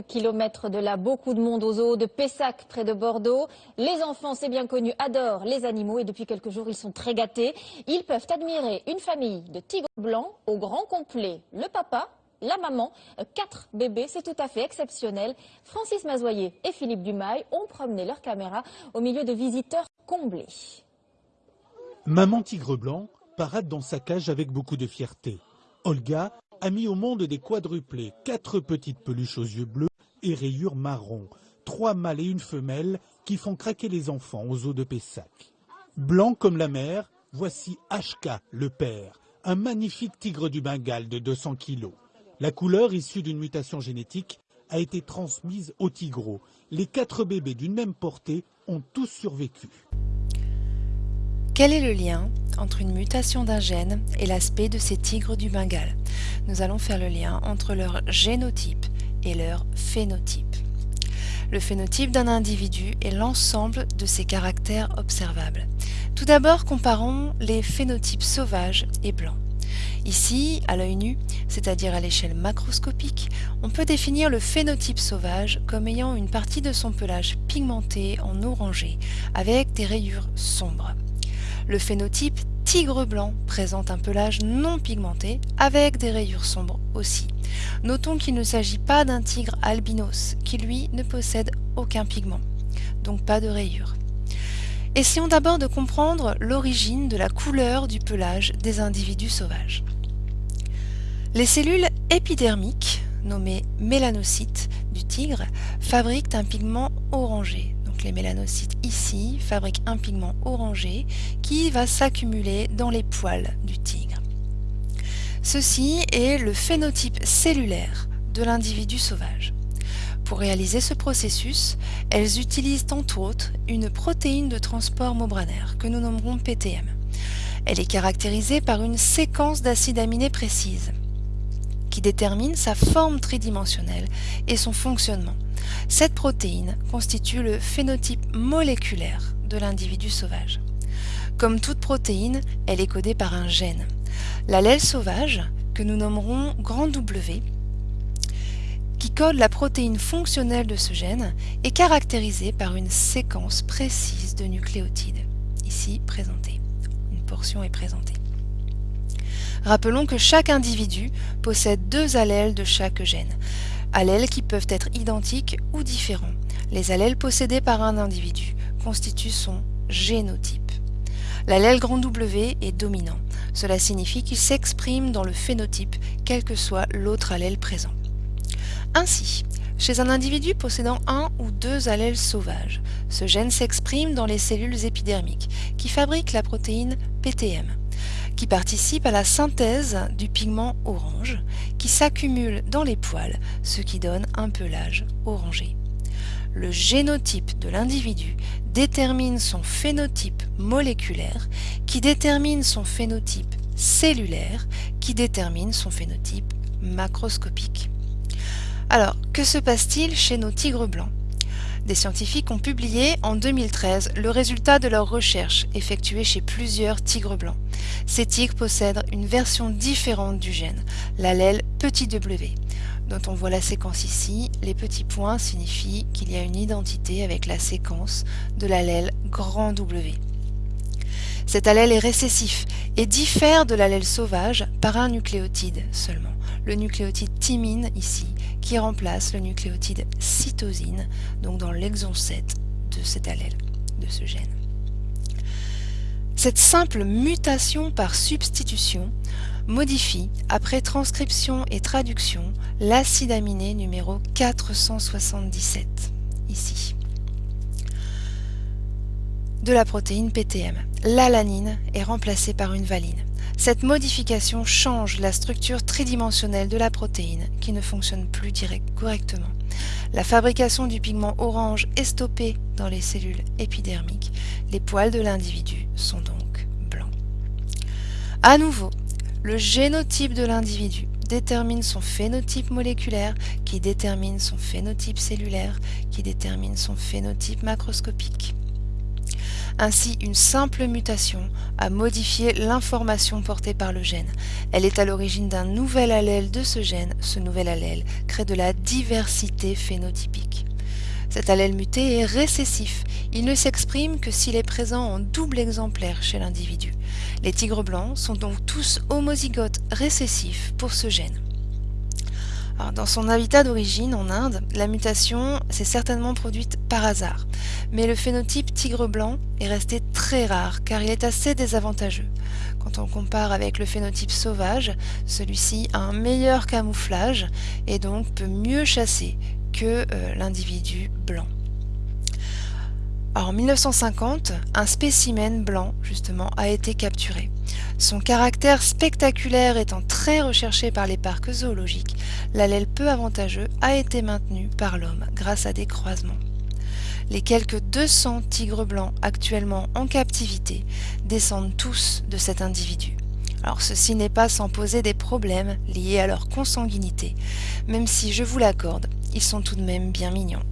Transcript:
kilomètres de là, beaucoup de monde aux eaux de Pessac, près de Bordeaux. Les enfants, c'est bien connu, adorent les animaux et depuis quelques jours, ils sont très gâtés. Ils peuvent admirer une famille de tigres blancs au grand complet. Le papa, la maman, quatre bébés, c'est tout à fait exceptionnel. Francis Mazoyer et Philippe Dumail ont promené leur caméra au milieu de visiteurs comblés. Maman tigre blanc parade dans sa cage avec beaucoup de fierté. Olga a mis au monde des quadruplés, quatre petites peluches aux yeux bleus et rayures marron, trois mâles et une femelle qui font craquer les enfants aux eaux de Pessac. Blanc comme la mer, voici HK, le père, un magnifique tigre du Bengale de 200 kilos. La couleur issue d'une mutation génétique a été transmise au tigreau. Les quatre bébés d'une même portée ont tous survécu. Quel est le lien entre une mutation d'un gène et l'aspect de ces tigres du Bengale? Nous allons faire le lien entre leur génotype et leur phénotype. Le phénotype d'un individu est l'ensemble de ses caractères observables. Tout d'abord, comparons les phénotypes sauvages et blancs. Ici, à l'œil nu, c'est-à-dire à, l'échelle macroscopique, on peut définir le phénotype sauvage comme ayant une partie de son pelage pigmenté en orangé, avec des rayures sombres. Le phénotype tigre blanc présente un pelage non pigmenté avec des rayures sombres aussi. Notons qu'il ne s'agit pas d'un tigre albinos qui lui ne possède aucun pigment, donc pas de rayures. Essayons d'abord de comprendre l'origine de la couleur du pelage des individus sauvages. Les cellules épidermiques, nommées mélanocytes du tigre, fabriquent un pigment orangé, les mélanocytes ici fabriquent un pigment orangé qui va s'accumuler dans les poils du tigre. Ceci est le phénotype cellulaire de l'individu sauvage. Pour réaliser ce processus, elles utilisent entre autres une protéine de transport membranaire que nous nommerons PTM. Elle est caractérisée par une séquence d'acides aminés précise qui détermine sa forme tridimensionnelle et son fonctionnement. Cette protéine constitue le phénotype moléculaire de l'individu sauvage. Comme toute protéine, elle est codée par un gène. L'allèle sauvage, que nous nommerons grand W, qui code la protéine fonctionnelle de ce gène, est caractérisée par une séquence précise de nucléotides, ici présentée. Une portion est présentée. Rappelons que chaque individu possède deux allèles de chaque gène allèles qui peuvent être identiques ou différents. Les allèles possédés par un individu constituent son génotype. L'allèle grand W est dominant. Cela signifie qu'il s'exprime dans le phénotype, quel que soit l'autre allèle présent. Ainsi, chez un individu possédant un ou deux allèles sauvages, ce gène s'exprime dans les cellules épidermiques qui fabriquent la protéine PTM qui participe à la synthèse du pigment orange qui s'accumule dans les poils, ce qui donne un pelage orangé. Le génotype de l'individu détermine son phénotype moléculaire qui détermine son phénotype cellulaire qui détermine son phénotype macroscopique. Alors, que se passe-t-il chez nos tigres blancs? Des scientifiques ont publié en 2013 le résultat de leurs recherches effectuées chez plusieurs tigres blancs. Ces tigres possèdent une version différente du gène, l'allèle petit w, dont on voit la séquence ici. Les petits points signifient qu'il y a une identité avec la séquence de l'allèle grand W. Cet allèle est récessif et diffère de l'allèle sauvage par un nucléotide seulement, le nucléotide thymine ici, qui remplace le nucléotide cytosine, donc dans l'exon 7 de cet allèle, de ce gène. Cette simple mutation par substitution modifie, après transcription et traduction, l'acide aminé numéro 477, ici, de la protéine PTM. L'alanine est remplacée par une valine. Cette modification change la structure tridimensionnelle de la protéine qui ne fonctionne plus correctement. La fabrication du pigment orange est stoppée dans les cellules épidermiques. Les poils de l'individu sont donc blancs. À nouveau, le génotype de l'individu détermine son phénotype moléculaire, qui détermine son phénotype cellulaire, qui détermine son phénotype macroscopique. Ainsi, une simple mutation a modifié l'information portée par le gène. Elle est à l'origine d'un nouvel allèle de ce gène. Ce nouvel allèle crée de la diversité phénotypique. Cet allèle muté est récessif. Il ne s'exprime que s'il est présent en double exemplaire chez l'individu. Les tigres blancs sont donc tous homozygotes récessifs pour ce gène. Dans son habitat d'origine, en Inde, la mutation s'est certainement produite par hasard. Mais le phénotype tigre blanc est resté très rare car il est assez désavantageux. Quand on compare avec le phénotype sauvage, celui-ci a un meilleur camouflage et donc peut mieux chasser que euh, l'individu blanc. en 1950, un spécimen blanc, justement, a été capturé. Son caractère spectaculaire étant très recherché par les parcs zoologiques, l'allèle peu avantageux a été maintenu par l'homme grâce à des croisements. Les quelques 200 tigres blancs actuellement en captivité descendent tous de cet individu. Alors ceci n'est pas sans poser des problèmes liés à leur consanguinité, même si je vous l'accorde, ils sont tout de même bien mignons.